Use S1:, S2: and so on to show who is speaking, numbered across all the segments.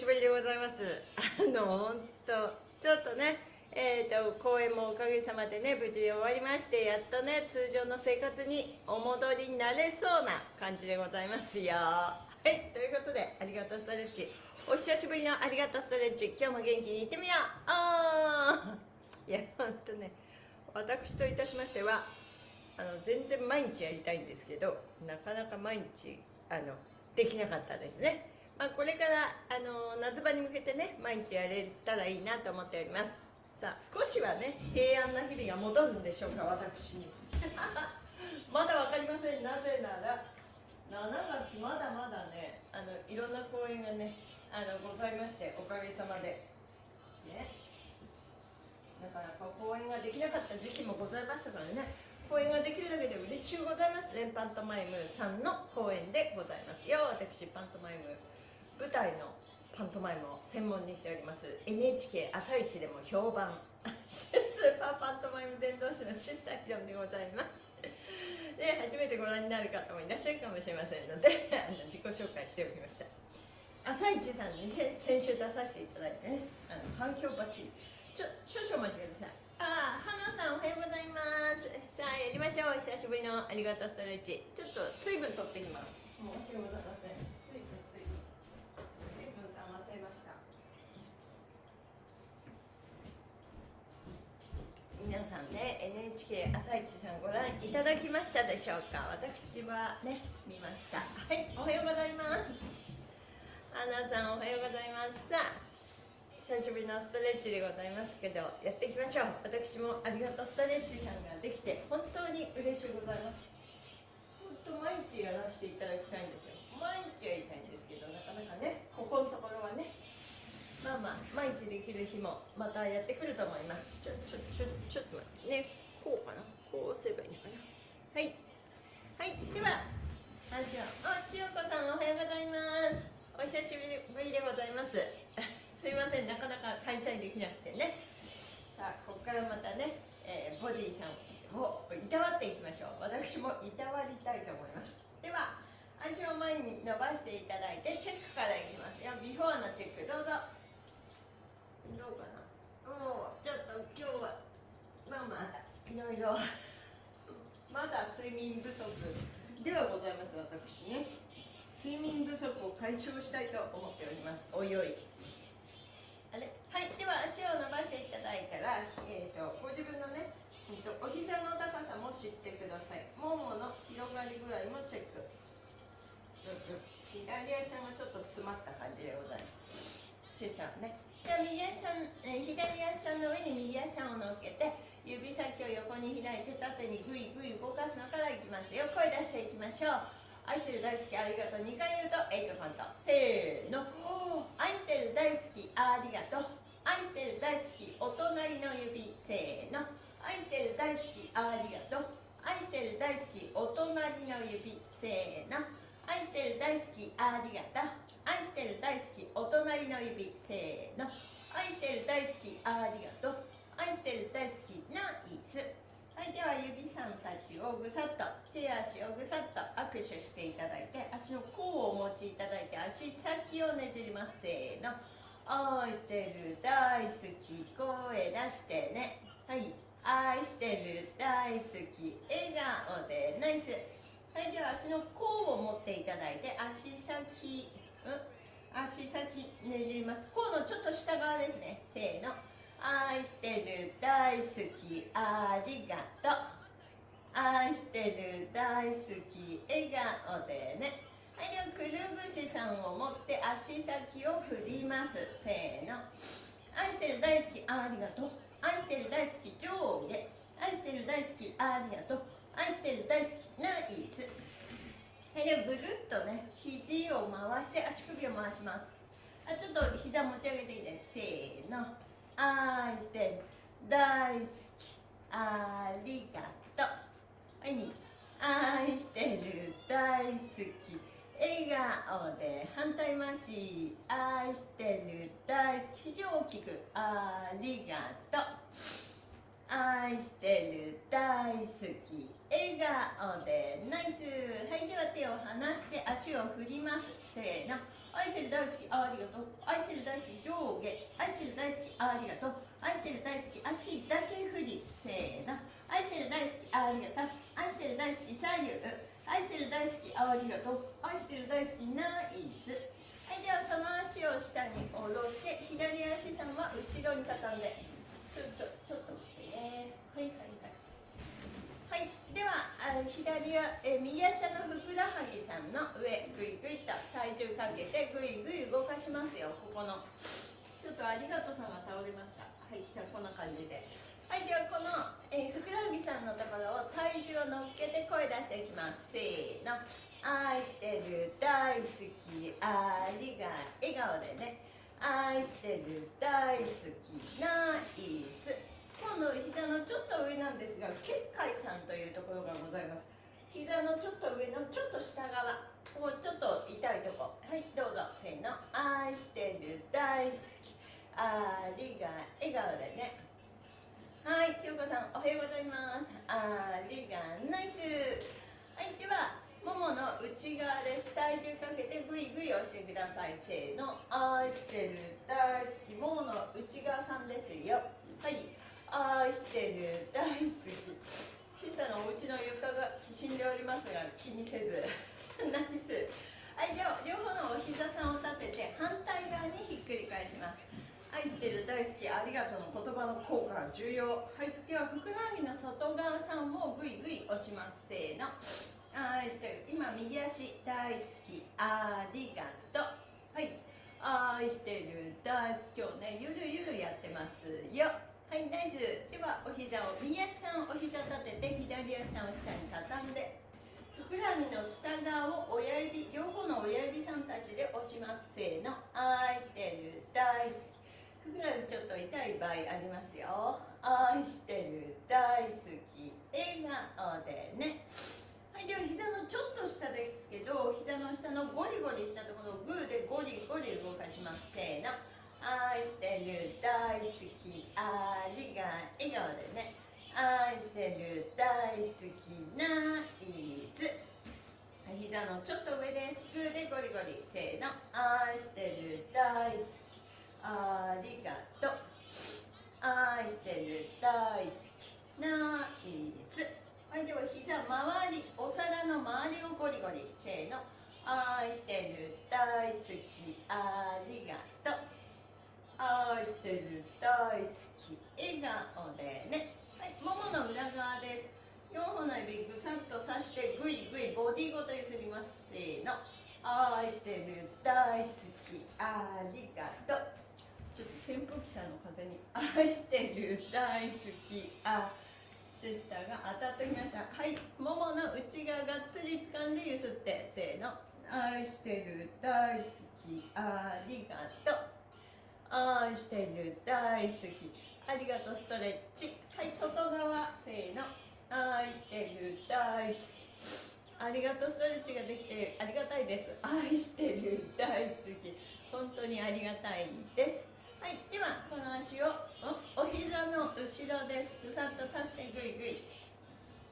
S1: しぶりでございます。あの本当ちょっとねえーと、公演もおかげさまでね無事終わりましてやっとね通常の生活にお戻りになれそうな感じでございますよ。はいということでありがとうストレッチ。お久しぶりのありがとうストレッチ。今日も元気にいってみよう。あー。いやほんとね私といたしましてはあの全然毎日やりたいんですけどなかなか毎日あのできなかったですね、まあ、これからあの夏場に向けてね毎日やれたらいいなと思っております。さあ少しはね平安な日々が戻るんでしょうか私に。まだ分かりません。なぜなら7月まだまだねあのいろんな公演がねあのございましておかげさまで。ね。なかなか公演ができなかった時期もございましたからね。公演ができるだけで嬉しゅうございます。連パントマイムさんの公演でございますよ。私パントマイム舞台のパントマイムを専門にしております。NHK 朝一でも評判。スーパーパントマイム伝道師のシスターヒロンでございます。で初めてご覧になる方もいらっしゃるかもしれませんのであの自己紹介しておきました。あさイチさんに、ね、先週出させていただいてねあの反響バッチリちょ少々お待ちください。あ花さんおはようございます。さあやりましょう。久しぶりのありがとうストレッチちょっと水分取ってきます。申し訳ございません水分水分水分さん忘れました皆さんね NHK 朝市さんご覧いただきましたでしょうか？私はね見ました。はいおはようございます。花さんおはようございます。さあ久しぶりのストレッチでございますけどやっていきましょう。私もありがとうストレッチさんができて本当に嬉しゅうございます。本当毎日やらせていただきたいんですよ。毎日やりたいんですけどなかなかねここのところはねまあまあ毎日できる日もまたやってくると思います。ちょちょちょちょっと待って。ねこうかな？こうすればいいのかな？はい。はい。では私はあ千代子さんおはようございます。お久しぶりでございます。すいません。なかなか開催できなくてね。さあここからまたね、えー、ボディさんをいたわっていきましょう。私もいたわりたいと思います。では足を前に伸ばしていただいてチェックからいきますよ。ビフォーのチェックどうぞ。どうかなもうちょっと今日はまあまあいろいろ。まだ睡眠不足ではございます私。ね睡眠不足を解消したいと思っております。おいおい。あれ？はいでは足を伸ばしていただいたら、えーと、ご自分のね、えーと、お膝の高さも知ってください。ももの広がり具合もチェック、左足がちょっと詰まった感じでございます。シスターね。右足さん、え、左足さんの上に右足さんを乗っけて指先を横に開いて縦にグイグイ動かすのからいきますよ。声出していきましょう。愛してる大好きありがとう。2回言うとエイトカウント。せーの。愛してる大好きありがとう。愛してる大好きお隣の指。せーの。愛してる大好きありがとう。愛してる大好きお隣の指。せーの。愛してる大好きありがとう。愛してる大好きお隣の指せーの。愛してる大好きありがとう。愛してる大好きナイス。はいでは指さんたちをぐさっと手足をぐさっと握手していただいて足の甲をお持ちいただいて足先をねじりますせーの。愛してる大好き声出してね。はい。愛してる大好き笑顔でナイス。はいでは足の甲を持っていただいて足先うん？足先ねじります。甲のちょっと下側ですね。せーの。愛してる大好きありがとう。愛してる大好き笑顔でね。はいではくるぶしさんを持って足先を振ります。せーの。愛してる大好きありがとう。愛してる大好き上下。愛してる大好きありがとう。愛してるはいでぐるっとね肘を回して足首を回します。あちょっと膝持ち上げていいです。せーの。愛して大好き。ありがとう。はい愛してる。大好き。笑顔で反対回し。愛してる。大好き。非常大きく。ありがとう。愛してる。大好き。笑顔でナイス。はいでは手を離して足を振ります。せーの。愛してる大好きありがとう。愛してる大好き上下。愛してる大好きありがとう。愛してる大好き足だけ振り。せーの。愛してる大好きありがとう。愛してる大好き左右。愛してる大好きありがとう。愛してる大好きナイス。はいではその足を下に下ろして左足さんは後ろに畳んでちょちょちょっと待ってねはいはいはいはいではあ左はえ右足のふくらはぎさんの上ぐいぐいと体重かけてぐいぐい動かしますよ。ここの。ちょっとありがとうさんが倒れました。はいじゃあこんな感じで。はいではこの、えー、ふくらはぎさんのところを体重を乗っけて声出していきます。せーの。愛してる大好き。ありが笑顔でね。愛してる大好き。ナイス。今度膝のちょっと上なんですが結界さんというところがございます。膝のちょっと上のちょっと下側。ここちょっと痛いとこ。はいどうぞ。せーの愛してる大好き。ありが笑顔でね。はい千代子さんおはようございます。ありがナイス。はいではももの内側です。体重かけてぐいぐい押してください。せーの愛してる。大好き。ももの内側さんですよ。はい。愛してる。大好き。小さなお家の床がきしんでおりますが気にせず。ナイスはいでは両方のお膝さんを立てて反対側にひっくり返します。愛してる。大好き。ありがとうの言葉の効果が重要。はいではふくらはぎの外側さんもぐいぐい押します。せーの。愛してる。今右足大好き。ありがとう。はい。愛してる。大好き。今日ねゆるゆるやってますよ。はいナイス。ではお膝を右足さんお膝立てて左足さんを下に畳んでふくらはぎの下側を親指両方の親指さんたちで押します。せーの。愛してる。大好き。ふくらはぎちょっと痛い場合ありますよ。愛してる。大好き。笑顔でね。はい、では膝のちょっと下ですけど膝の下のゴリゴリしたところをグーでゴリゴリ動かします。せーの。愛してる大好きありが笑顔でね。愛してる大好きナイス。膝のちょっと上ですグーでゴリゴリせーの。愛してる大好きありがとう。愛してる大好きナイス。はいでは膝周りお皿の周りをゴリゴリせーの。愛してる大好きありがとう。愛してる大好き笑顔でね。はいももの裏側です。4本の指ぐさっと刺してぐいぐいボディごと揺すりますせーの。愛してる大好きありがとう。ちょっと扇風機さんの風に。愛してる大好きあシスターが当たってきました。はいももの内側がっつり掴んでゆすってせーの。愛してる大好きありがとう。愛してる大好き。ありがとうストレッチ。はい外側せーの。愛してる大好き。ありがとうストレッチができてありがたいです。愛してる大好き。本当にありがたいです。はいではこの足をお膝の後ろです。ぐさっとさしてぐいぐい。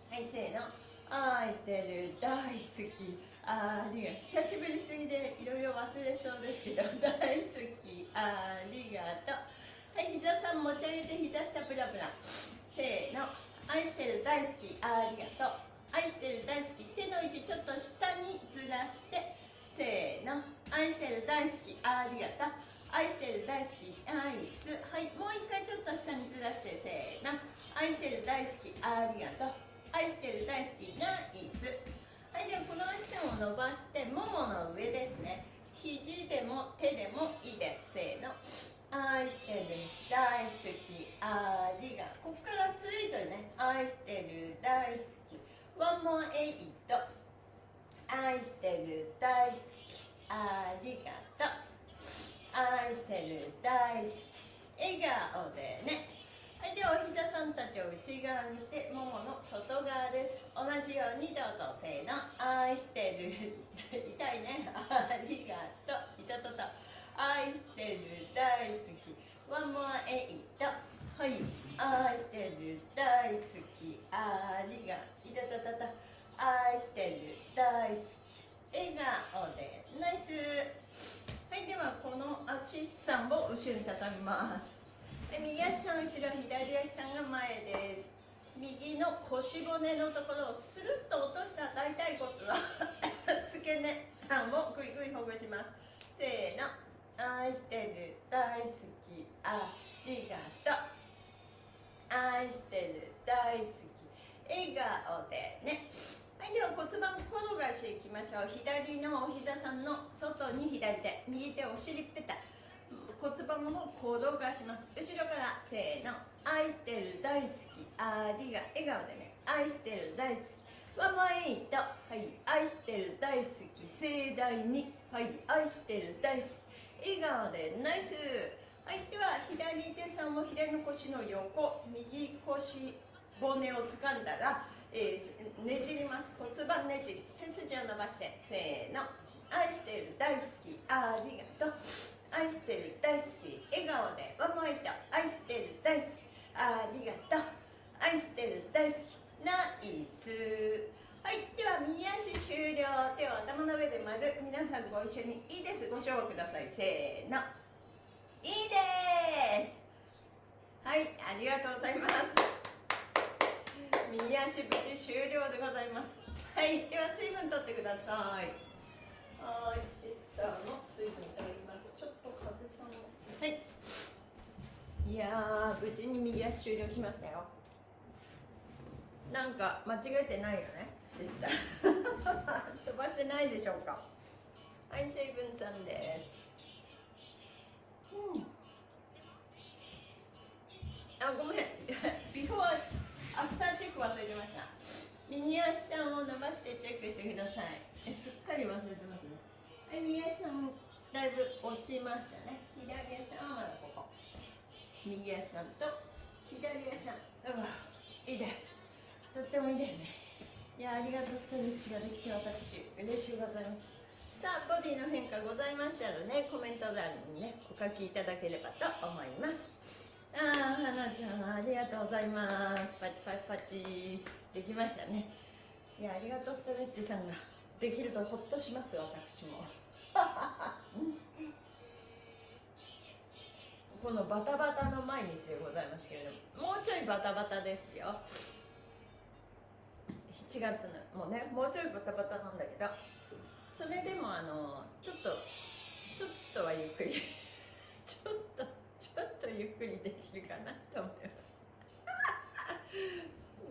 S1: はいせーの。愛してる大好き。ありが久しぶりすぎでいろいろ忘れそうですけど大好き。ありがとう。はい膝さん持ち上げて膝下プラプラ。せーの。愛してる大好き。ありがとう。愛してる大好き。手の位置ちょっと下にずらして。せーの。愛してる大好き。ありがとう。愛してる大好き。アイス。はいもう一回ちょっと下にずらして。せーの。愛してる大好き。ありがとう。愛してる大好き。ナイス。はいでこの足線を伸ばしてももの上ですね。肘でも手でもいいです。せーの。愛してる。大好き。ありがとう。ここからついてね。愛してる。大好き。One more eight 愛してる。大好き。ありがとう。愛してる。大好き。笑顔でね。はいではお膝さんたちを内側にしてももの外側です。同じようにどうぞせーの。愛してる。痛いね。ありがとう。いたたた。愛してる。大好き。ワンモアエイト。はい。愛してる。大好き。ありがいたたたた。愛してる。大好き。笑顔で。ナイス。はいではこの足さんを後ろに畳みます。右足さん後ろ左足さんが前です。右の腰骨のところをスルッと落とした大腿骨の 付け根さんをぐいぐいほぐします。せーの。愛してる。大好き。ありがとう。愛してる。大好き。笑顔でね。はいでは骨盤転がしていきましょう。左のお膝さんの外に左手。右手お尻ペタ骨盤を転がします。後ろからせーの。愛してる大好き。ありが笑顔でね。愛してる大好き。ワンマイトはい。愛してる大好き。盛大に。はい。愛してる大好き。笑顔でナイス。はい。では左手さんを左の腰の横。右腰骨を掴んだら、えー、ねじります。骨盤ねじり。背筋を伸ばしてせーの。愛してる大好き。ありがとう。愛してる大好き笑顔でワンモイト愛してる大好き。ありがとう。愛してる大好き。ナイス。はいでは右足終了。手を頭の上で丸皆さんご一緒にいいです。ご勝負ください。せーの。いいです。はいありがとうございます。右足無事終了でございます。はいでは水分取ってください。はいシスターの水分。はい。いや無事に右足終了しましたよ。なんか間違えてないよねシスター。飛ばしてないでしょうか。はい水分さんです。あごめん。ビフォーアフターチェック忘れてました。右足さんを伸ばしてチェックしてください。えすっかり忘れてますね。はい右足さんだいぶ落ちましたね。左足さんはまだここ。右足さんと左足さん。うわいいです。とってもいいですね。いやありがとうストレッチができて私嬉しいございます。さあボディの変化ございましたらねコメント欄にねお書きいただければと思います。ああはなちゃんありがとうございます。パチパチパチ。できましたね。いやありがとうストレッチさんが。できるとほっとします私も。このバタバタの毎日でございますけれどももうちょいバタバタですよ。7月のもうねもうちょいバタバタなんだけどそれでもあのちょっとちょっとはゆっくり ちょっとちょっとゆっくりできるかなと思います。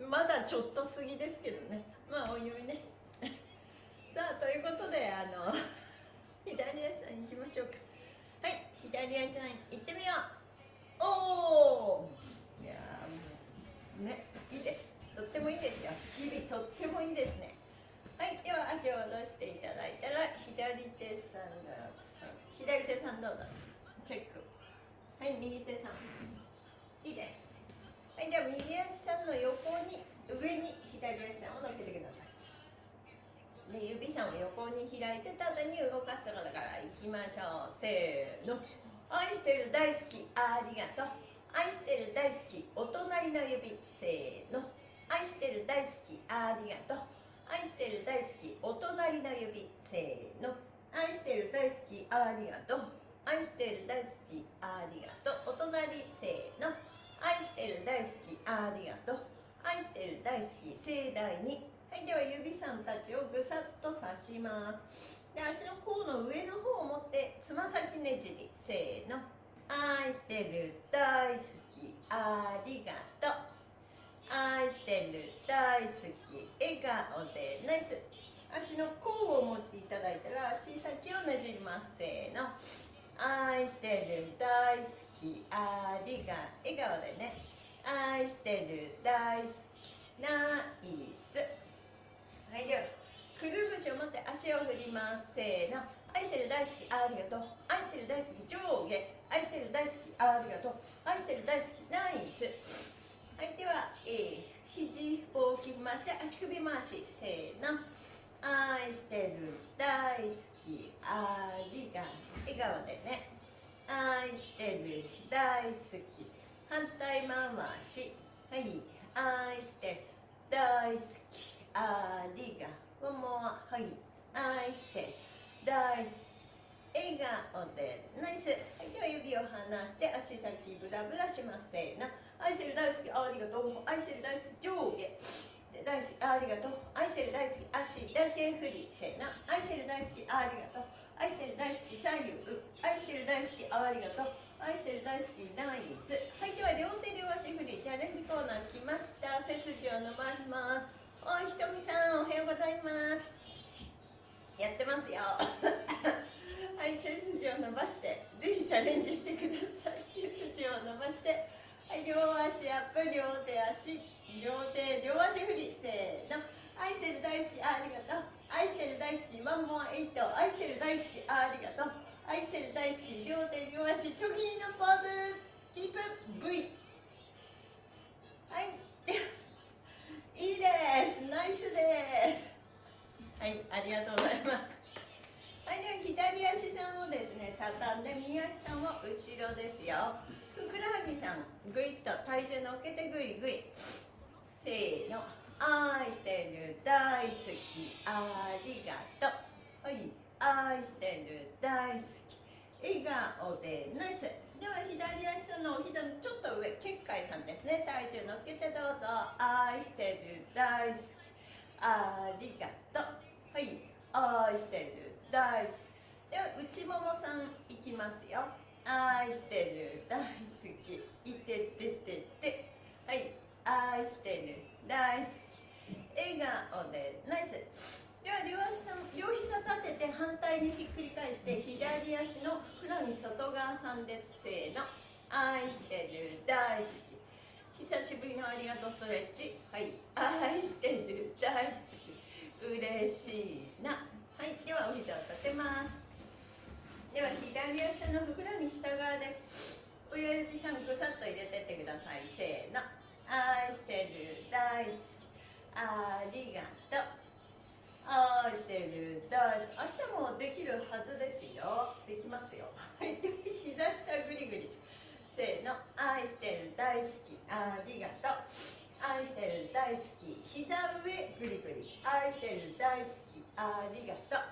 S1: まだちょっと過ぎですけどね。まあおいおいね。さあということであの左足さん行きましょうか。左足さん行ってみようおおいやもうねいいですとってもいいですよ日々とってもいいですねはいでは足を下ろしていただいたら左手さんが、左手さんどうぞ。チェック。はい右手さんいいですはいでは右足さんの横に上に左足さんを乗っけてください。で指さんを横に開いて縦に動かきましょう。せーの。愛してる大好きありがとう。愛してる大好きお隣の指。せーの。愛してる大好きありがとう。愛してる大好きお隣の指。せーの。愛してる大好きありがとう。愛してる大好きありがとう。お隣せーの。愛してる大好きありがとう。愛してる大好き盛大に。はいでは指さんたちをぐさっと刺します。で足の甲の上の方を持ってつま先ねじりせーの。愛してる大好き。ありがとう。愛してる大好き。笑顔でナイス。足の甲をお持ちいただいたら足先をねじります。せーの。愛してる大好き。ありがとう笑顔でね。愛してる大好き。ナイス。はいでは。くるぶしを持って足を振ります。せーの。愛してる大好きありがとう。愛してる大好き上下。愛してる大好きありがとう。愛してる大好きナイス。はいでは、えー、肘大きく回して足首回し。せーの。愛してる大好きありが笑顔でね。愛してる大好き。反対回し。はい。愛して大好きありがとう。もはい愛して大好き笑顔でナイスはいでは指を離して足先ブラブラしますせーの愛してる大好きありがとう愛してる大好き上下大好きありがとう愛してる大好き足だけ振りせーの愛してる大好きありがとう愛してる大好き左右愛してる大好きありがとう愛してる大好きナイスはいでは両手両足振りチャレンジコーナー来ました。背筋を伸ばします。おいひとみさんおはようございます。やってますよ。はい背筋を伸ばしてぜひチャレンジしてください。背筋を伸ばしてはい両足アップ両手足両手両足振り。せーの。愛してる大好きありがとう。愛してる大好きワンモアエイト。愛してる大好きありがとう。愛してる大好き両手両足チョキのポーズ。キープ。V はい。いいです。ナイスです。はいありがとうございます。はいでは左足さんをですね畳んで右足さんを後ろですよ。ふくらはぎさんぐいっと体重乗っけてぐいぐい。せーの。愛してる大好き。ありがとう。はい愛してる大好き。笑顔でナイス。では左足の膝のちょっと上結界さんですね。体重乗っけてどうぞ。愛してる大好き。ありがとう。はい。愛してる大好き。では内ももさんいきますよ。愛してる大好き。いてててて。はい。愛してる大好き。笑顔でナイス。では両足両膝立てて反対にひっくり返して左足のふくらはぎ外側さんですせーの。愛してる大好き。久しぶりのありがとうストレッチ。はい。愛してる大好き。嬉しいな。はい。ではお膝を立てます。では左足のふくらはぎ下側です。親指さんぐさっと入れてってください。せーの。愛してる大好き。ありがとう愛してる。大好き明日もできるはずですよ。できますよ。はい。膝下ぐりぐりせーの。愛してる大好き。ありがとう。愛してる大好き。膝上ぐりぐり愛してる大好き。ありがとう。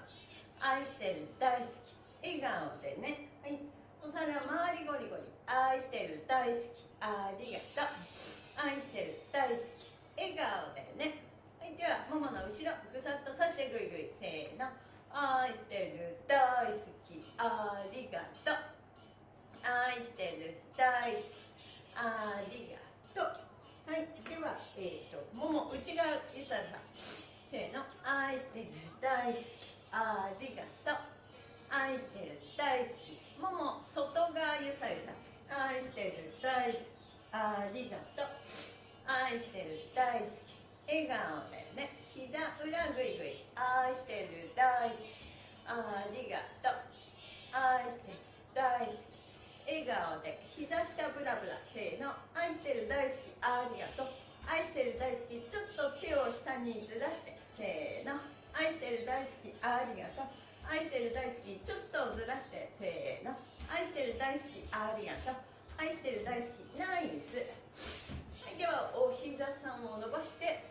S1: 愛してる大好き。笑顔でね。はい。お皿周りゴリゴリ。愛してる大好き。ありがとう愛してる大好き笑顔でねはいではももの後ろぐさっとさしてぐいぐいせーの愛してる大好きありがとう愛してる大好きありがとうはいではえっ、ー、ともも内側ゆささんせーの愛してる大好きありがとう愛してる大好きもも外側ゆさゆさ愛してる大好きありがとう愛してる大好き笑顔でね膝裏ぐいぐい愛してる大好きありがとう愛してる大好き笑顔で膝下ブラブラせーの愛してる大好きありがとう愛してる大好きちょっと手を下にずらしてせーの愛してる大好きありがとう。愛してる大好きちょっとずらしてせーの。愛してる大好きありがとう。愛してる大好きナイス。はいではお膝さんを伸ばして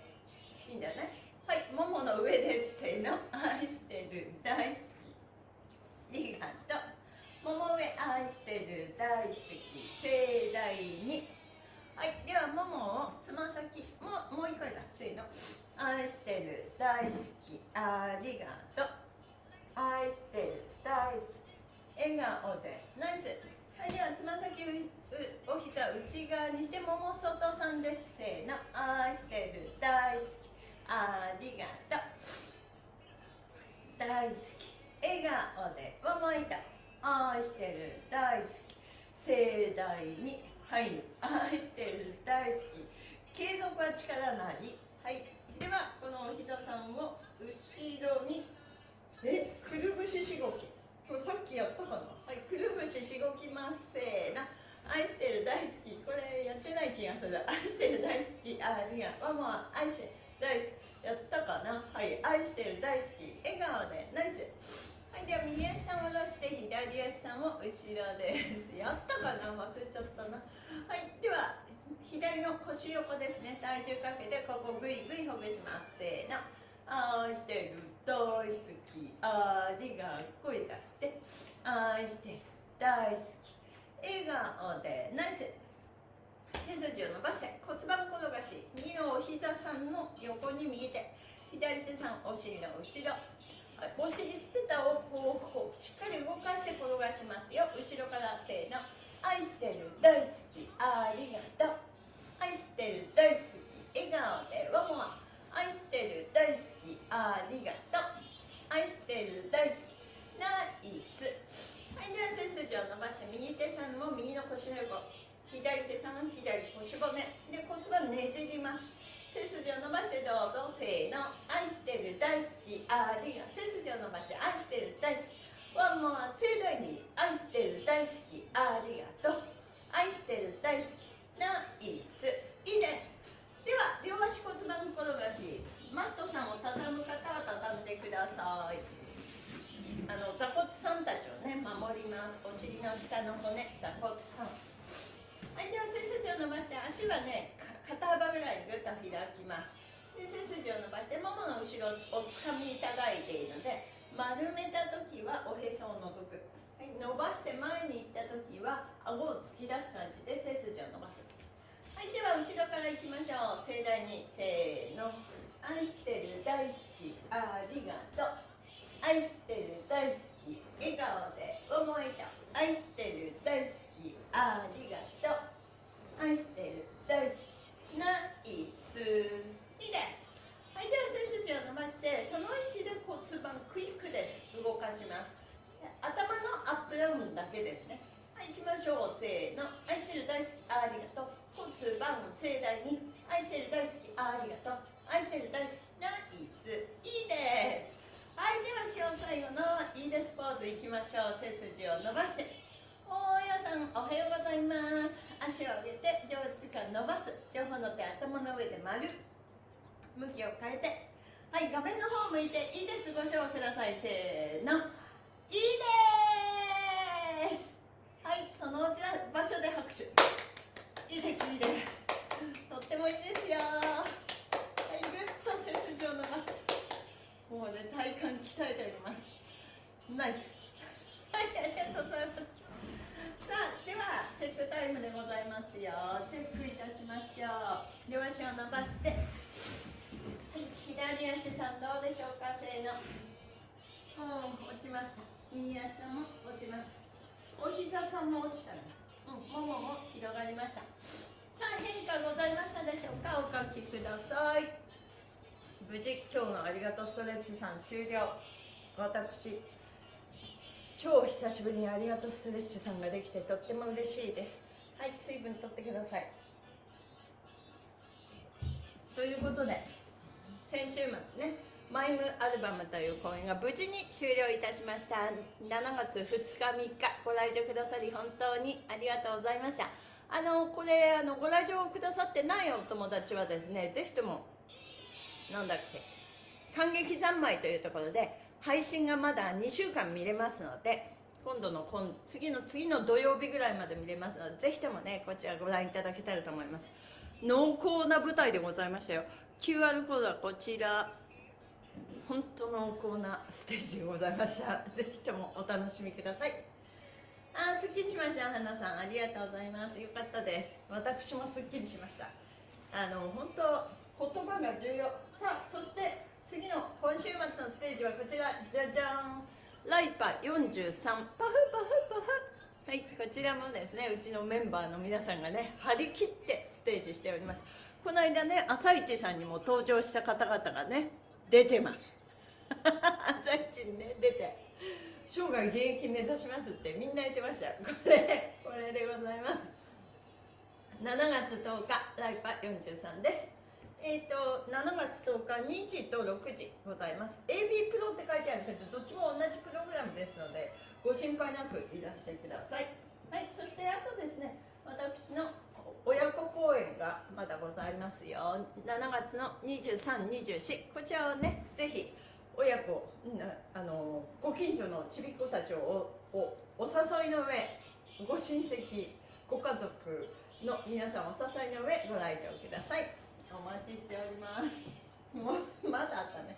S1: いいんだね。はいももの上です。せーの。愛してる大好き。ありがとう。もも上愛してる大好き。盛大に。はいではももをつま先ももう一回だ。せーの。愛してる大好きありがとう。愛してる大好き。笑顔で。ナイス。はいではつま先お膝内側にしてもも外さんです。せーの。愛してる大好きありがとう。大好き。笑顔でももいた愛してる大好き。盛大に。はい。愛してる大好き。継続は力なりはいではこのお膝さんを後ろに。えくるぶししごき。これさっきやったかな？はいくるぶししごきますせーの愛してる大好き。これやってない気がする。愛してる大好き。ありがママ愛して大好き。やったかな？はい愛してる大好き。笑顔でナイス。はいでは右足さんを下ろして左足ささんも後ろです。やったかな？忘れちゃったな。はいでは左の腰横ですね。体重かけてここグイグイほぐします。せーの。愛してる。大好き。ありが声出して。愛してる。大好き。笑顔で。ナイス。背筋を伸ばして。骨盤転がし。右のお膝さんの横に右手左手さんお尻の後ろ。お尻ペタをこうしっかり動かして転がしますよ。後ろからせーの。愛してる。大好き。ありがとう。愛してる大好き。笑顔でワンワン。愛してる大好き。ありがとう。愛してる大好き。ナイス。はいでは背筋を伸ばして右手さんも右の腰の横左手さんも左腰骨で骨盤ねじります背筋を伸ばして。どうぞせーの愛してる大好き。ありがとう。背筋を伸ばして愛してる大好き。ワンモア盛大に。愛してる大好き。ありがとう愛してる大好き。ナイスいいです。では両足骨盤転がし。マットさんを畳む方は畳んでください。あの座骨さんたちをね守ります。お尻の下の骨。座骨さんはいでは背筋を伸ばして足はね肩幅ぐらいにぐっと開きます。で背筋を伸ばしてももの後ろをおつかみいただいているので丸めた時はおへそを除く、伸ばして前に行った時は顎を突き出す感じで背筋を伸ばす。はいでは後ろからいきましょう。盛大にせーの。愛してる大好き。ありがとう。愛してる大好き。笑顔で思いと愛してる大好き。ありがとう。愛してる大好き。ナイス。いいです。はいでは背筋を伸ばしてその位置で骨盤クイックです動かします。のアップダウンだけですね。はい行きましょうせーの愛してる大好きありがとう。骨盤盛大に愛してる大好きありがとう。愛してる大好きナイス。いいです。はいでは今日最後のいいですポーズいきましょう。背筋を伸ばして。大家さんおはようございます。足を上げて両手から伸ばす。両方の手頭の上で丸。向きを変えて。はい画面の方向いていいです。ご賞ください。せーの。いいです。はいその場所で拍手。いいですいいです。とってもいいですよ。はいぐっと背筋を伸ばすもうね体幹鍛えております。ナイス。はいありがとうございます。さあではチェックタイムでございますよ。チェックいたしましょう両足を伸ばしてはい左足さんどうでしょうかせーの。うん落ちました。右足さんも落ちました。お膝さんも落ちたね。うんももも広がりました。さあ変化ございましたでしょうか？お書きください。無事今日のありがとうストレッチさん終了。私超久しぶりにありがとうストレッチさんができてとっても嬉しいです。はい水分とってください。ということで先週末ねマイムアルバムという公演が無事に終了いたしました。7月2日3日ご来場くださり本当にありがとうございました。あのこれあのご来場くださってないお友達はですねぜひともなんだっけ感激三昧というところで配信がまだ2週間見れますので今度の今次の次の土曜日ぐらいまで見れますのでぜひともねこちらご覧いただけたらと思います。濃厚な舞台でございましたよ。QR コードはこちら。本当濃厚なステージでございました。ぜひともお楽しみください。あーすっきりしました。花さんありがとうございます。よかったです。私もすっきりしました。あの本当言葉が重要。さあそして次の今週末のステージはこちら。じゃじゃん。ライパ43パフパフパフ。はいこちらもですねうちのメンバーの皆さんがね張り切ってステージしております。この間ね朝市さんにも登場した方々がね出てます。朝市にね出て。生涯現役目指しますってみんな言ってました。これこれでございます。7月10日ライパ43です。えーと、7月10日2時と6時ございます。AB プロって書いてあるけどどっちも同じプログラムですのでご心配なくいらしてください。はいそしてあとですね私の親子公演がまだございますよ。7月の2324こちらをねぜひ親子なあのご近所のちびっ子たちをおおお誘いの上ご親戚ご家族の皆さんお誘いの上ご来場ください。お待ちしております。もうまだあったね。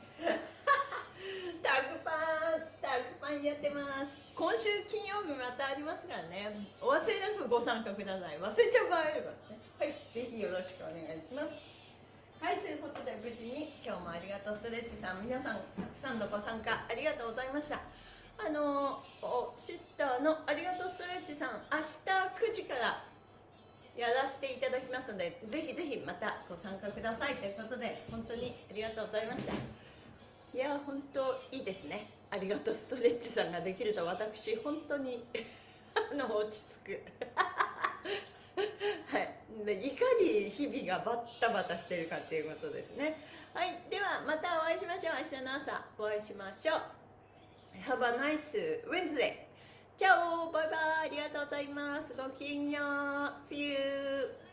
S1: タグパンタグパンやってます。今週金曜日またありますからね。お忘れなくご参加ください。忘れちゃう場合あればね。はいぜひよろしくお願いします。はいということで無事に今日もありがとうストレッチさん皆さんたくさんのご参加ありがとうございました。あのシスターのありがとうストレッチさん明日9時からやらせていただきますのでぜひぜひまたご参加くださいということで本当にありがとうございました。いや本当いいですね。ありがとうストレッチさんができると私本当に あの落ち着く。はい。いかに日々がバッタバタしてるかっていうことですね。はい。ではまたお会いしましょう。明日の朝お会いしましょう。Have a nice Wednesday. チャオバイバイありがとうございます。ごきげんよう。See you.